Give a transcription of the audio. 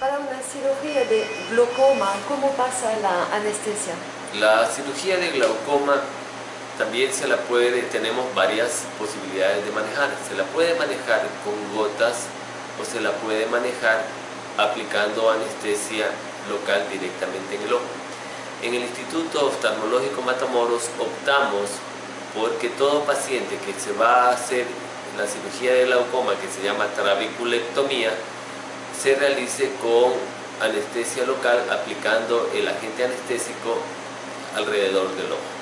Para una cirugía de glaucoma, ¿cómo pasa la anestesia? La cirugía de glaucoma también se la puede, tenemos varias posibilidades de manejar. Se la puede manejar con gotas o se la puede manejar aplicando anestesia local directamente en el ojo. En el Instituto Oftalmológico Matamoros optamos porque todo paciente que se va a hacer la cirugía de glaucoma que se llama trabiculectomía se realice con anestesia local aplicando el agente anestésico alrededor del ojo.